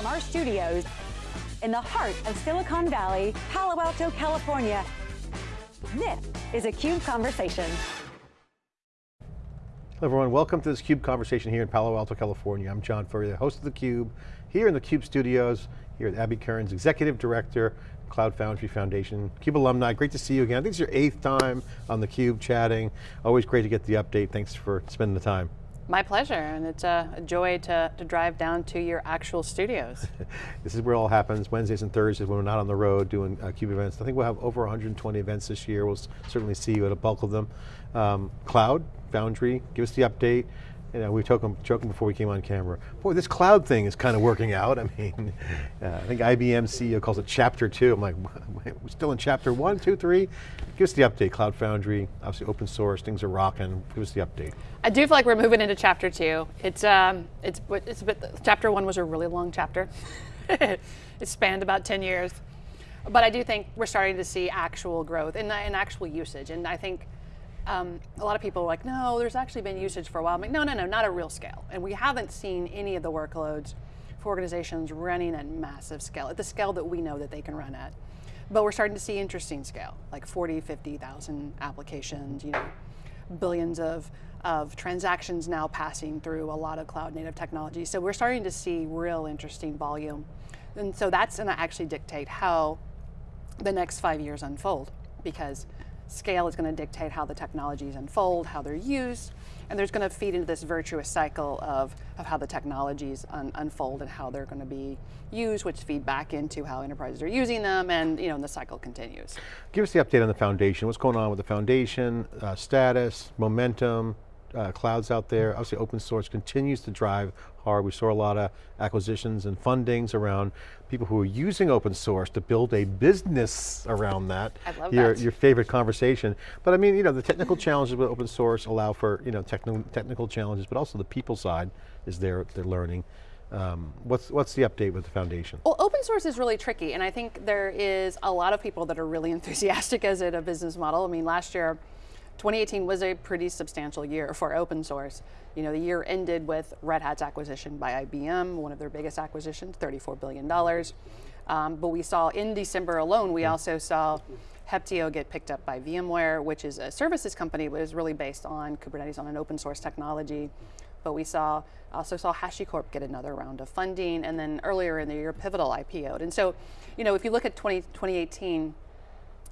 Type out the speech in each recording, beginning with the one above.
from our studios in the heart of Silicon Valley, Palo Alto, California. This is a CUBE Conversation. Hello everyone, welcome to this CUBE conversation here in Palo Alto, California. I'm John Furrier, host of the Cube, here in the CUBE studios, here at Abby Kearns, Executive Director, Cloud Foundry Foundation. CUBE alumni, great to see you again. I think it's your eighth time on theCUBE chatting. Always great to get the update. Thanks for spending the time. My pleasure, and it's a, joy to, to drive down to your actual studios. this is where it all happens, Wednesdays and Thursdays when we're not on the road doing uh, CUBE events. I think we'll have over 120 events this year. We'll certainly see you at a bulk of them. Um, Cloud, Foundry, give us the update you know, we were joking, joking before we came on camera. Boy, this cloud thing is kind of working out. I mean, uh, I think IBM CEO calls it chapter two. I'm like, we're still in chapter one, two, three? Give us the update, Cloud Foundry, obviously open source, things are rocking. Give us the update. I do feel like we're moving into chapter two. It's, um, it's, it's a bit, chapter one was a really long chapter. it spanned about 10 years. But I do think we're starting to see actual growth and, and actual usage. And I think um, a lot of people are like, no, there's actually been usage for a while. I'm like, no, no, no, not at real scale. And we haven't seen any of the workloads for organizations running at massive scale, at the scale that we know that they can run at. But we're starting to see interesting scale, like 40, 50,000 applications, you know, billions of, of transactions now passing through a lot of cloud native technology. So we're starting to see real interesting volume. And so that's gonna actually dictate how the next five years unfold because Scale is going to dictate how the technologies unfold, how they're used, and there's going to feed into this virtuous cycle of, of how the technologies un unfold and how they're going to be used, which feed back into how enterprises are using them, and you know, and the cycle continues. Give us the update on the foundation. What's going on with the foundation, uh, status, momentum, uh, clouds out there. Obviously open source continues to drive hard. We saw a lot of acquisitions and fundings around people who are using open source to build a business around that. I love your, that. Your favorite conversation. But I mean, you know, the technical challenges with open source allow for, you know, technical, technical challenges, but also the people side is there, they're learning. Um, what's, what's the update with the foundation? Well, open source is really tricky, and I think there is a lot of people that are really enthusiastic as it a business model. I mean, last year, 2018 was a pretty substantial year for open source. You know, the year ended with Red Hat's acquisition by IBM, one of their biggest acquisitions, $34 billion. Um, but we saw in December alone, we also saw Heptio get picked up by VMware, which is a services company, but is really based on Kubernetes on an open source technology. But we saw also saw HashiCorp get another round of funding, and then earlier in the year, Pivotal IPO'd. And so, you know, if you look at 20, 2018,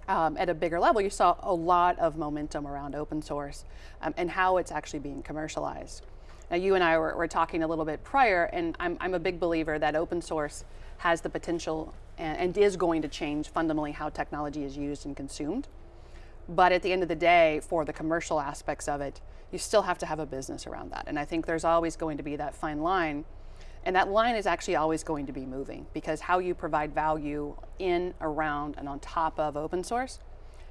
um, at a bigger level, you saw a lot of momentum around open source um, and how it's actually being commercialized. Now you and I were, were talking a little bit prior and I'm, I'm, a big believer that open source has the potential and, and is going to change fundamentally how technology is used and consumed. But at the end of the day, for the commercial aspects of it, you still have to have a business around that. And I think there's always going to be that fine line and that line is actually always going to be moving because how you provide value in, around, and on top of open source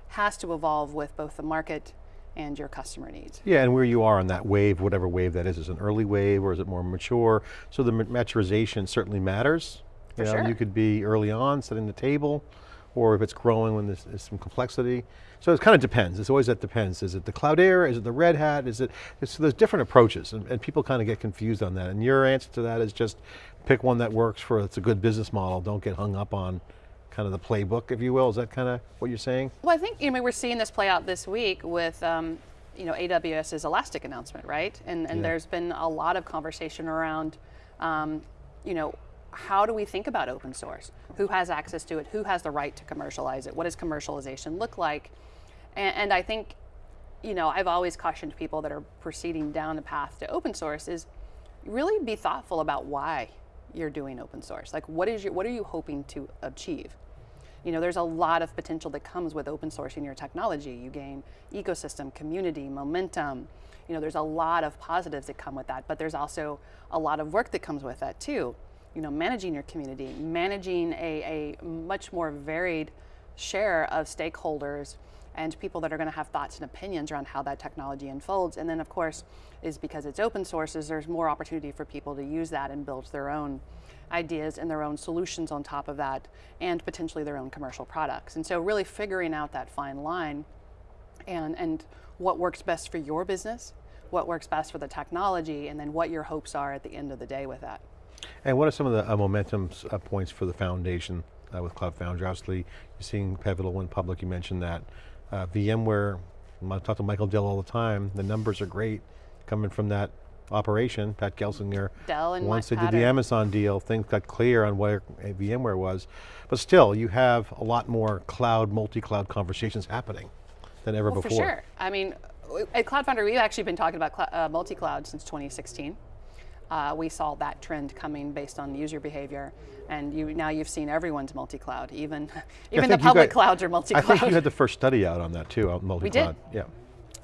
has to evolve with both the market and your customer needs. Yeah, and where you are on that wave, whatever wave that is, is an early wave or is it more mature? So the maturization certainly matters. For you know, sure. You could be early on, setting the table, or if it's growing when there's, there's some complexity. So it kind of depends, it's always that depends. Is it the Cloudera, is it the Red Hat, is it, so there's different approaches and, and, people kind of get confused on that. And your answer to that is just pick one that works for, it's a good business model, don't get hung up on kind of the playbook, if you will. Is that kind of what you're saying? Well, I think you know, we're seeing this play out this week with um, you know, AWS's Elastic announcement, right? And, and yeah. there's been a lot of conversation around um, you know, how do we think about open source? Who has access to it? Who has the right to commercialize it? What does commercialization look like? And, and, I think, you know, I've always cautioned people that are proceeding down the path to open source is really be thoughtful about why you're doing open source. Like what is your, what are you hoping to achieve? You know, there's a lot of potential that comes with open sourcing your technology. You gain ecosystem, community, momentum. You know, there's a lot of positives that come with that, but there's also a lot of work that comes with that too you know, managing your community, managing a, a much more varied share of stakeholders and people that are going to have thoughts and opinions around how that technology unfolds. And then of course, is because it's open sources, there's more opportunity for people to use that and build their own ideas and their own solutions on top of that, and potentially their own commercial products. And so really figuring out that fine line and, and what works best for your business, what works best for the technology, and then what your hopes are at the end of the day with that. And what are some of the uh, momentum uh, points for the foundation uh, with Cloud Foundry? Obviously, you're seeing Pivotal went public, you mentioned that. Uh, VMware, I talk to Michael Dell all the time, the numbers are great coming from that operation, Pat Gelsinger. Dell and Once they Pattern. did the Amazon deal, things got clear on where VMware was. But still, you have a lot more cloud, multi-cloud conversations happening than ever Well, before. For sure. I mean, at Cloud Foundry, we've actually been talking about uh, multi-cloud since 2016. Uh, we saw that trend coming based on user behavior, and you, now you've seen everyone's multi-cloud. Even even the public got- clouds are multi-cloud. I think you had the first study out on that too, out multi-cloud. Yeah.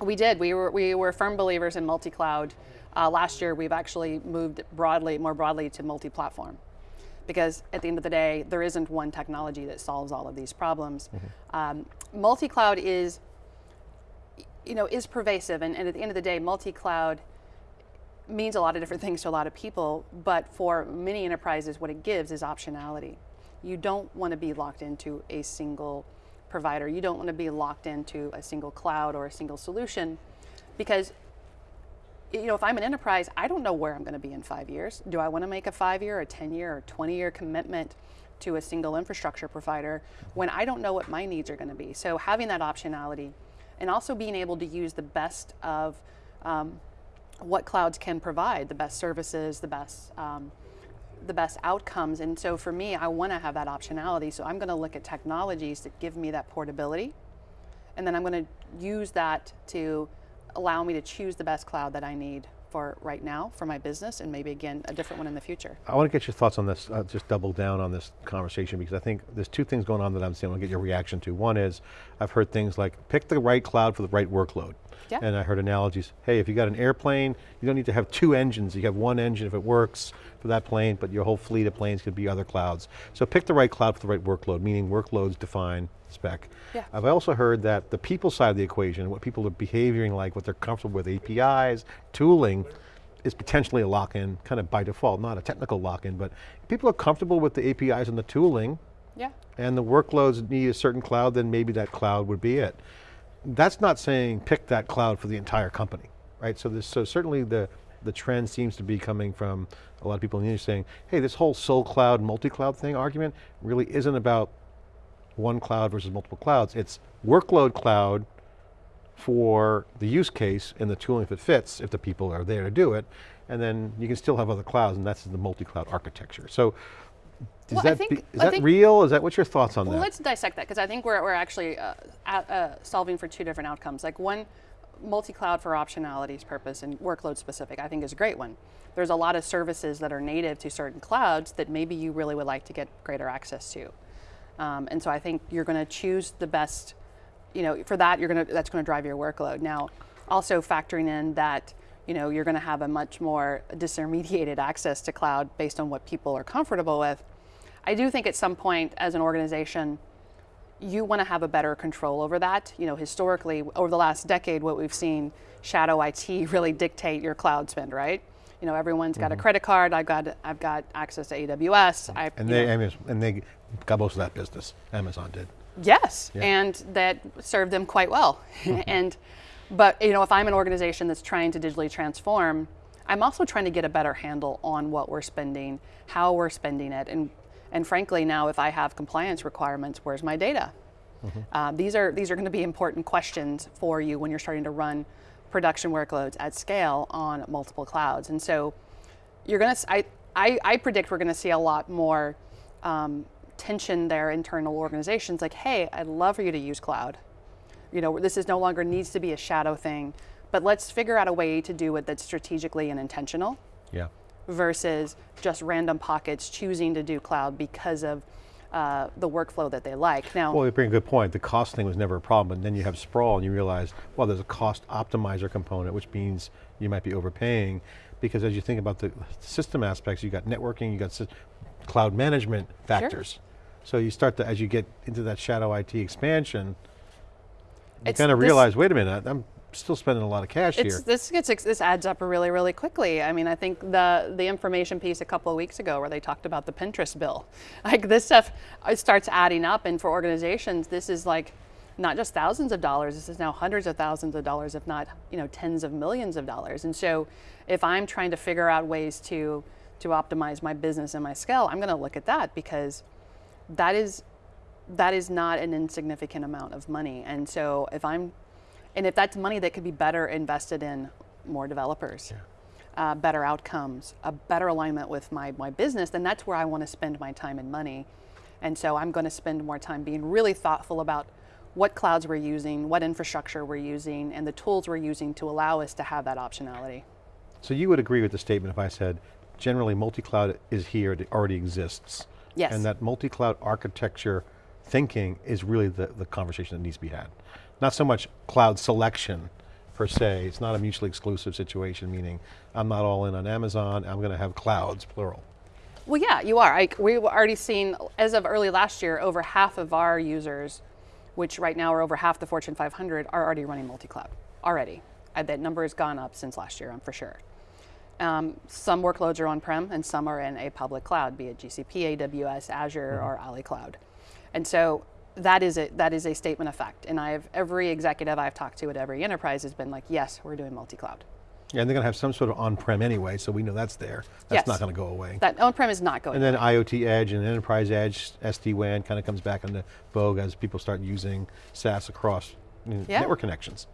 We did. We were we were firm believers in multi-cloud. Uh, last year, we've actually moved broadly, more broadly, to multi-platform, because at the end of the day, there isn't one technology that solves all of these problems. Um, multi-cloud is, you know, is pervasive, and, and at the end of the day, multi-cloud means a lot of different things to a lot of people, but for many enterprises, what it gives is optionality. You don't want to be locked into a single provider. You don't want to be locked into a single cloud or a single solution because you know, if I'm an enterprise, I don't know where I'm going to be in five years. Do I want to make a five year, a 10 year, or 20 year commitment to a single infrastructure provider when I don't know what my needs are going to be? So having that optionality and also being able to use the best of um, what clouds can provide, the best services, the best um, the best outcomes. And so for me, I want to have that optionality. So I'm going to look at technologies that give me that portability, and then I'm going to use that to allow me to choose the best cloud that I need for right now for my business, and maybe again a different one in the future. I want to get your thoughts on this, uh, just double down on this conversation because I think there's two things going on that I'm seeing, I want to get your reaction to. One is, I've heard things like, pick the right cloud for the right workload. Yeah. And I heard analogies, hey, if you got an airplane, you don't need to have two engines, you have one engine if it works for that plane, but your whole fleet of planes could be other clouds. So pick the right cloud for the right workload, meaning workloads define spec. Yeah. I've also heard that the people side of the equation, what people are behaving like, what they're comfortable with, APIs, tooling, is potentially a lock-in, kind of by default, not a technical lock-in, but if people are comfortable with the APIs and the tooling, Yeah. and the workloads need a certain cloud, then maybe that cloud would be it. That's not saying pick that cloud for the entire company, right? So, this, so certainly the, the trend seems to be coming from a lot of people in the industry saying, hey, this whole sole cloud, multi-cloud thing argument really isn't about one cloud versus multiple clouds. It's workload cloud for the use case and the tooling if it fits, if the people are there to do it, and then you can still have other clouds, and that's the multi-cloud architecture. So, is Well, that, think- be- is that think- real? Is that, what's your thoughts on Well, that? Well, let's dissect that because I think we're, we're actually uh, at, uh, solving for two different outcomes. Like one, multi-cloud for optionality's purpose and workload specific, I think is a great one. There's a lot of services that are native to certain clouds that maybe you really would like to get greater access to. Um, and so I think you're going to choose the best, you know, for that, you're going to, that's going to drive your workload. Now, also factoring in that, you know, you're going to have a much more disintermediated access to cloud based on what people are comfortable with. I do think at some point as an organization, you want to have a better control over that. You know, historically, over the last decade, what we've seen shadow IT really dictate your cloud spend, right? You know, everyone's got a mm-hmm. credit card. I've got I've got access to AWS. Mm-hmm. I, and they, know, and they got most of that business, Amazon did. Yes, yeah. and that served them quite well. Mm-hmm. and, but you know, if I'm an organization that's trying to digitally transform, I'm also trying to get a better handle on what we're spending, how we're spending it, and and frankly, now if I have compliance requirements, where's my data? Uh, these are these are going to be important questions for you when you're starting to run production workloads at scale on multiple clouds. And so you're going to, I, I, I predict we're going to see a lot more um, tension there, internal organizations like, hey, I'd love for you to use cloud. You know, this is no longer needs to be a shadow thing, but let's figure out a way to do it that's strategically and intentional Yeah. versus just random pockets choosing to do cloud because of uh, the workflow that they like. Now, Well, you bring a good point. The cost thing was never a problem, but then you have sprawl and you realize, well, there's a cost optimizer component, which means you might be overpaying because as you think about the system aspects, you got networking, you got cloud management factors. Sure. So you start to, as you get into that shadow IT expansion, you It's kind of realize, wait a minute, I'm still spending a lot of cash It's, here. this gets this adds up really really quickly. I mean, I think the the information piece a couple of weeks ago where they talked about the Pinterest bill, like this stuff, it starts adding up, and for organizations, this is like not just thousands of dollars. This is now hundreds of thousands of dollars, if not you know tens of millions of dollars. And so, if I'm trying to figure out ways to to optimize my business and my scale, I'm going to look at that because that is that is not an insignificant amount of money. And so if I'm and if that's money that could be better invested in more developers, yeah. uh, better outcomes, a better alignment with my, my business, then that's where I want to spend my time and money. And so I'm going to spend more time being really thoughtful about what clouds we're using, what infrastructure we're using, and the tools we're using to allow us to have that optionality. So you would agree with the statement if I said, generally multi-cloud is here, it already exists. Yes. And that multi-cloud architecture thinking is really the, the conversation that needs to be had. Not so much cloud selection per se, it's not a mutually exclusive situation, meaning I'm not all in on Amazon, I'm going to have clouds, plural. Well, yeah, you are. I, we've already seen, as of early last year, over half of our users, which right now are over half the Fortune 500, are already running multi-cloud, already. Uh, that number has gone up since last year, I'm for sure. Um, some workloads are on-prem and some are in a public cloud, be it GCP, AWS, Azure, mm-hmm. or Ali Cloud. And so that is a, that is a statement of fact. And I have every executive I've talked to at every enterprise has been like, yes, we're doing multi-cloud. Yeah, and they're going to have some sort of on-prem anyway, so we know that's there. That's yes. not going to go away. That on-prem is not going And then away. IoT Edge and Enterprise Edge, SD-WAN kind of comes back into vogue as people start using SaaS across yeah. network connections.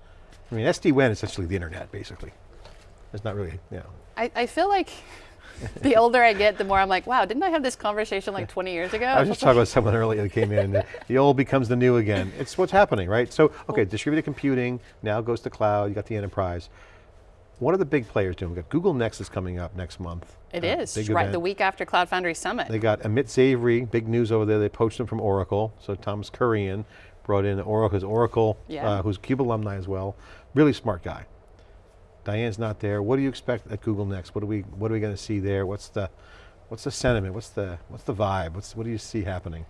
I mean, SD-WAN is essentially the internet, basically. It's not really, you know. I, I feel like the older I get, the more I'm like, wow, didn't I have this conversation like 20 years ago? I was just talking about someone earlier that came in, the, the old becomes the new again. It's what's happening, right? So, okay, distributed computing, now goes to cloud, you got the enterprise. What are the big players doing? We've got Google Next is coming up next month. It uh, is, right, event. the week after Cloud Foundry Summit. They got Amit Zavery, big news over there, they poached him from Oracle, so Thomas Kurian brought in Oracle, his Oracle, yeah. uh, who's CUBE alumni as well. Really smart guy. Diane's not there. What do you expect at Google Next? What are we What are we going to see there? What's the What's the sentiment? What's the What's the vibe? What's What do you see happening?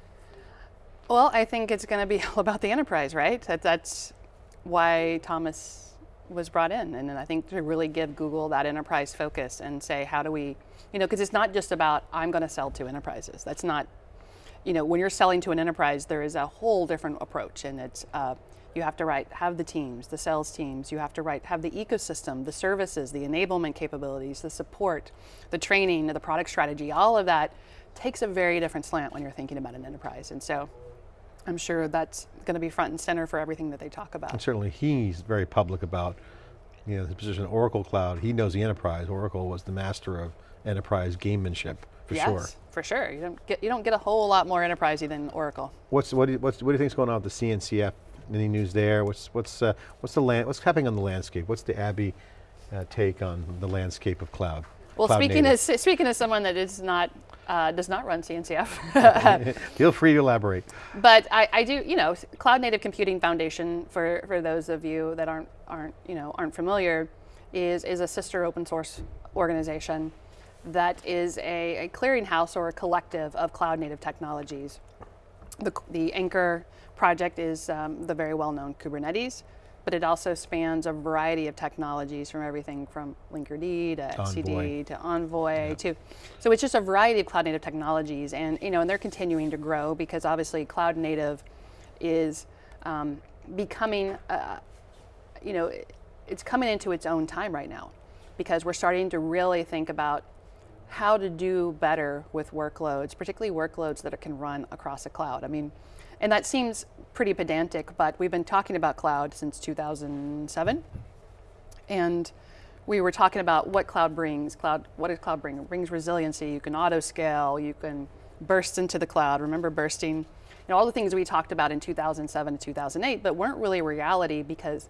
Well, I think it's going to be all about the enterprise, right? That, that's why Thomas was brought in, and I think to really give Google that enterprise focus and say, how do we, you know, because it's not just about I'm going to sell to enterprises. That's not, you know, when you're selling to an enterprise, there is a whole different approach, and it's. Uh, you have to write, have the teams, the sales teams, you have to write, have the ecosystem, the services, the enablement capabilities, the support, the training, the product strategy, all of that takes a very different slant when you're thinking about an enterprise. And so I'm sure that's going to be front and center for everything that they talk about. And certainly he's very public about you know, the position of Oracle Cloud. He knows the enterprise. Oracle was the master of enterprise gamemanship for yes, sure. for sure. You don't get you don't get a whole lot more enterprisey than Oracle. What's what do you, what's, what do you think is going on with the CNCF any news there? What's what's uh, what's the land? What's happening on the landscape? What's the Abby uh, take on the landscape of cloud? Well, cloud speaking native. as speaking as someone that is not uh, does not run CNCF. Feel free to elaborate. But I, I, do, you know, Cloud Native Computing Foundation for for those of you that aren't aren't you know aren't familiar, is is a sister open source organization that is a, a clearinghouse or a collective of cloud native technologies. The, the anchor project is um, the very well-known Kubernetes, but it also spans a variety of technologies from everything from Linkerd to etcd to Envoy yeah. to, so it's just a variety of cloud native technologies and, you know, and they're continuing to grow because obviously cloud native is um, becoming, uh, you know, it's coming into its own time right now because we're starting to really think about how to do better with workloads, particularly workloads that it can run across a cloud. I mean, and that seems pretty pedantic, but we've been talking about cloud since 2007. And we were talking about what cloud brings. Cloud, what does cloud bring? It brings resiliency. You can auto scale. You can burst into the cloud. Remember bursting? You know, all the things we talked about in 2007 to 2008, but weren't really reality because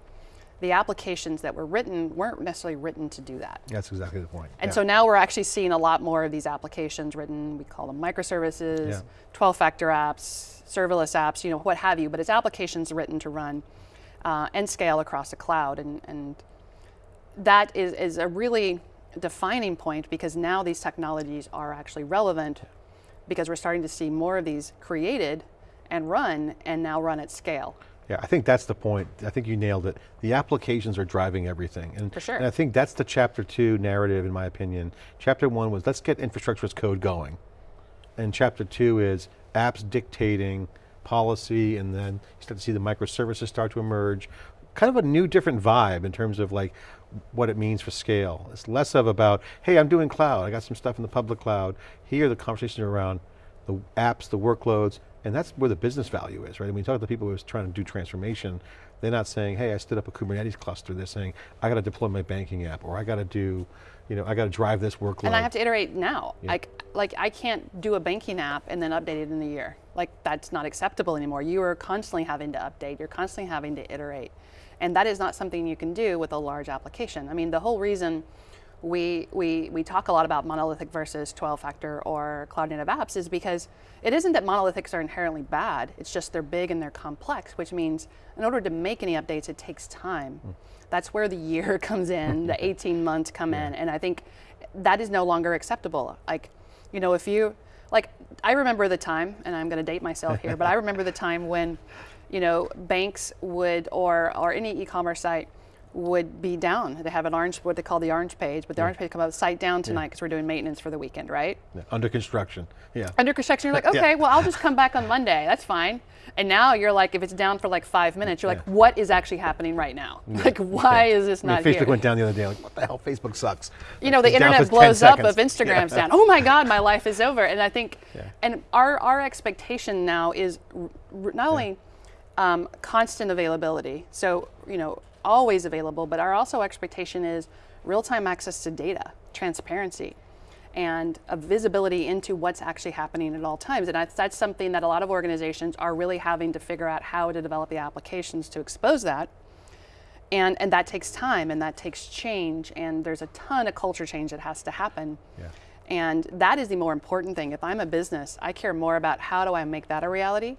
the applications that were written weren't necessarily written to do that. That's exactly the point. And yeah. so now we're actually seeing a lot more of these applications written, we call them microservices, 12-factor apps, serverless apps, you know, what have you, but it's applications written to run uh, and scale across the cloud. And, and that is, is a really defining point because now these technologies are actually relevant because we're starting to see more of these created and run and now run at scale. Yeah, I think that's the point. I think you nailed it. The applications are driving everything. And, For sure. and I think that's the chapter two narrative in my opinion. Chapter one was let's get infrastructure as code going. And chapter two is apps dictating policy and then you start to see the microservices start to emerge. Kind of a new different vibe in terms of like, what it means for scale. It's less of about, hey, I'm doing cloud, I got some stuff in the public cloud. Here the conversations are around the apps, the workloads, and that's where the business value is, right? When you talk to the people who are trying to do transformation, they're not saying, hey, I stood up a Kubernetes cluster. They're saying, I got to deploy my banking app, or I got to do, you know, I got to drive this workload. And I have to iterate now. Yeah. Like, like I can't do a banking app and then update it in a year. Like that's not acceptable anymore. You are constantly having to update. You're constantly having to iterate. And that is not something you can do with a large application. I mean, the whole reason we, we, we talk a lot about monolithic versus 12 factor or cloud native apps is because it isn't that monolithics are inherently bad, it's just they're big and they're complex, which means in order to make any updates, it takes time. Mm. That's where the year comes in, the 18 months come yeah. in, and I think that is no longer acceptable. Like, you know, if you, like, I remember the time, and I'm going to date myself here, but I remember the time when, you know, banks would, or, or any e-commerce site, would be down. They have an orange, what they call the orange page, but the yeah. orange page come up, site down tonight because yeah. we're doing maintenance for the weekend, right? Yeah. Under construction, yeah. Under construction, you're like, okay, well, I'll just come back on Monday, that's fine. And now you're like, if it's down for like five minutes, you're like, what is actually happening right now? Like, why is this not I mean, Facebook here? went down the other day, like, what the hell, Facebook sucks. You know, the internet blows up if Instagram's down. Oh my God, my life is over. And I think, and our, our expectation now is not only um, constant availability, so, you know, always available, but our also expectation is real-time access to data, transparency, and a visibility into what's actually happening at all times. And that's, that's something that a lot of organizations are really having to figure out how to develop the applications to expose that. And, and that takes time and that takes change and there's a ton of culture change that has to happen. Yeah. And that is the more important thing. If I'm a business, I care more about how do I make that a reality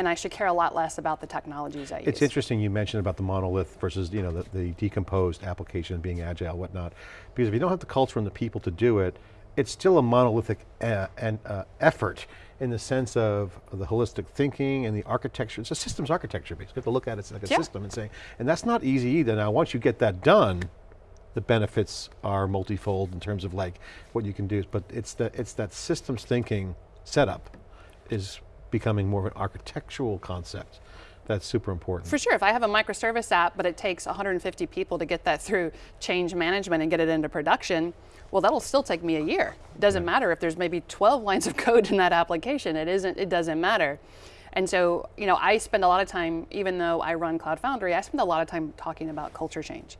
and I should care a lot less about the technologies I use. It's interesting you mentioned about the monolith versus you know the, the decomposed application being agile, whatnot, because if you don't have the culture and the people to do it, it's still a monolithic uh, and, uh, effort in the sense of the holistic thinking and the architecture. It's a systems architecture basically. You have to look at it like a yeah. system and say, and that's not easy either. Now once you get that done, the benefits are multifold in terms of like what you can do, but it's, the, it's that systems thinking setup is becoming more of an architectural concept. That's super important. For sure, if I have a microservice app, but it takes 150 people to get that through change management and get it into production, well, that'll still take me a year. It doesn't matter if there's maybe 12 lines of code in that application. It isn't, it doesn't matter. And so, you know, I spend a lot of time, even though I run Cloud Foundry, I spend a lot of time talking about culture change.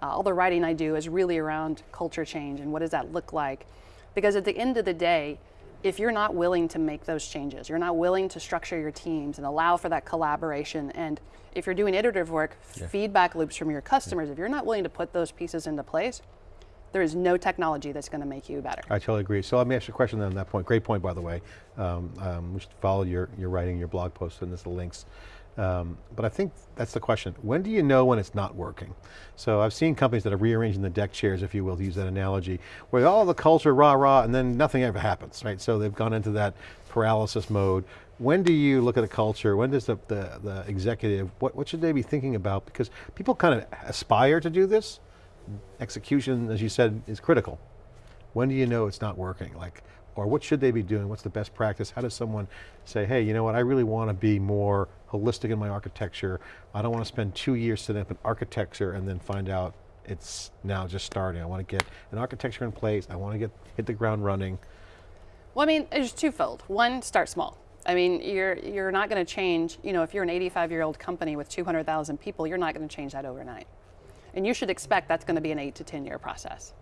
Uh, all the writing I do is really around culture change and what does that look like? Because at the end of the day, if you're not willing to make those changes, you're not willing to structure your teams and allow for that collaboration, and if you're doing iterative work, yeah. feedback loops from your customers, yeah. if you're not willing to put those pieces into place, there is no technology that's going to make you better. I totally agree. So let me ask you a question on that point. Great point, by the way. Um, um, we should follow your, your writing, your blog posts, and this the links. Um, but I think that's the question. When do you know when it's not working? So I've seen companies that are rearranging the deck chairs, if you will, to use that analogy, where all the culture rah rah and then nothing ever happens, right? So they've gone into that paralysis mode. When do you look at a culture? When does the, the, the executive, what, what should they be thinking about? Because people kind of aspire to do this. Execution, as you said, is critical. When do you know it's not working? Like, or what should they be doing? What's the best practice? How does someone say, hey, you know what, I really want to be more holistic in my architecture. I don't want to spend two years setting up an architecture and then find out it's now just starting. I want to get an architecture in place. I want to get hit the ground running. Well, I mean, there's twofold. One, start small. I mean, you're, you're not going to change, you know, if you're an 85 year old company with 200,000 people, you're not going to change that overnight. And you should expect that's going to be an eight to 10 year process.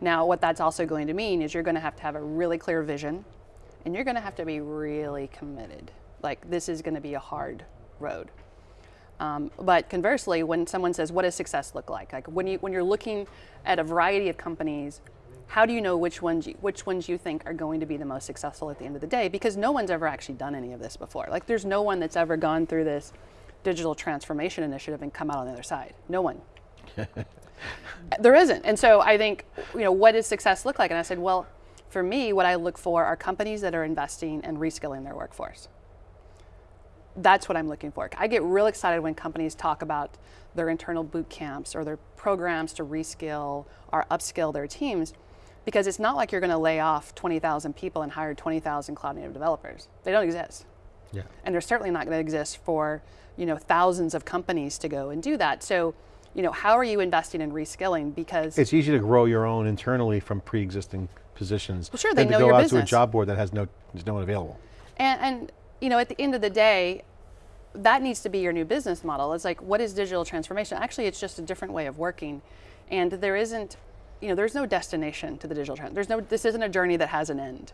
Now, what that's also going to mean is you're going to have to have a really clear vision and you're going to have to be really committed. Like, this is going to be a hard road. Um, but conversely, when someone says, what does success look like? Like when, you, when you're looking at a variety of companies, how do you know which ones, you, which ones you think are going to be the most successful at the end of the day? Because no one's ever actually done any of this before. Like there's no one that's ever gone through this digital transformation initiative and come out on the other side. No one. there isn't. And so I think, you know, what does success look like? And I said, well, for me, what I look for are companies that are investing and reskilling their workforce. That's what I'm looking for. I get real excited when companies talk about their internal boot camps or their programs to reskill or upskill their teams because it's not like you're going to lay off 20,000 people and hire 20,000 cloud native developers. They don't exist. Yeah. And they're certainly not going to exist for, you know, thousands of companies to go and do that. So you know, how are you investing in reskilling? Because It's easy to grow your own internally from pre-existing positions. Well, sure, they know than they to go out to a job board that has no, there's no one available. And, and you know, at the end of the day, that needs to be your new business model. It's like, what is digital transformation? Actually, it's just a different way of working, and there isn't, you know, there's no destination to the digital trend. There's no, this isn't a journey that has an end,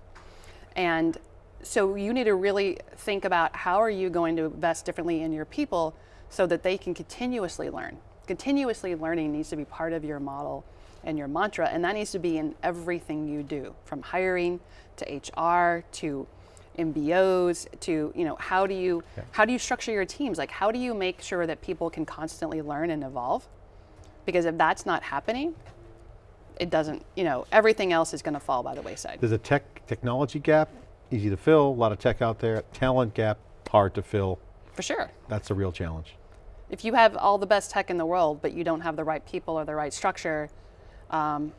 and so you need to really think about how are you going to invest differently in your people so that they can continuously learn. Continuously learning needs to be part of your model and your mantra, and that needs to be in everything you do, from hiring to HR to MBOs to you know how do you how do you structure your teams? Like how do you make sure that people can constantly learn and evolve? Because if that's not happening, it doesn't you know everything else is going to fall by the wayside. There's a tech technology gap, easy to fill, a lot of tech out there. Talent gap, hard to fill. For sure. That's a real challenge. If you have all the best tech in the world, but you don't have the right people or the right structure, um,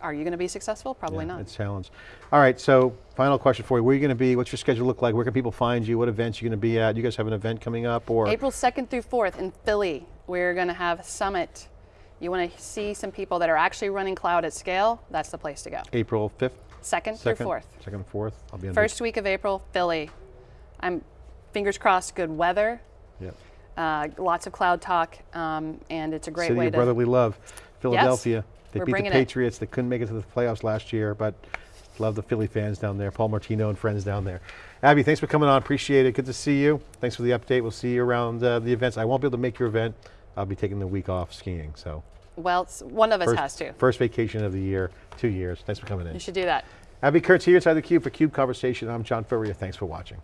are you going to be successful? Probably Yeah, not. It's a challenge. All right, so final question for you. Where are you going to be? What's your schedule look like? Where can people find you? What events are you going to be at? Do you guys have an event coming up or? April 2nd through 4th in Philly, we're going to have summit. You want to see some people that are actually running cloud at scale? That's the place to go. April 5th? 2nd through 4th. second, fourth. I'll be on First week of April, Philly. I'm fingers crossed, good weather, Yep. Uh, lots of cloud talk, um, and it's a great City way of to. brotherly love, Philadelphia. They We're beat the bringing it. Patriots. They couldn't make it to the playoffs last year, but love the Philly fans down there. Paul Martino and friends down there. Abby, thanks for coming on. Appreciate it. Good to see you. Thanks for the update. We'll see you around uh, the events. I won't be able to make your event. I'll be taking the week off skiing. So Well, one of us first, has to. first vacation of the year, two years. Thanks for coming in. You should do that. Abby Kearns here inside the Cube for Cube Conversation. I'm John Furrier. Thanks for watching.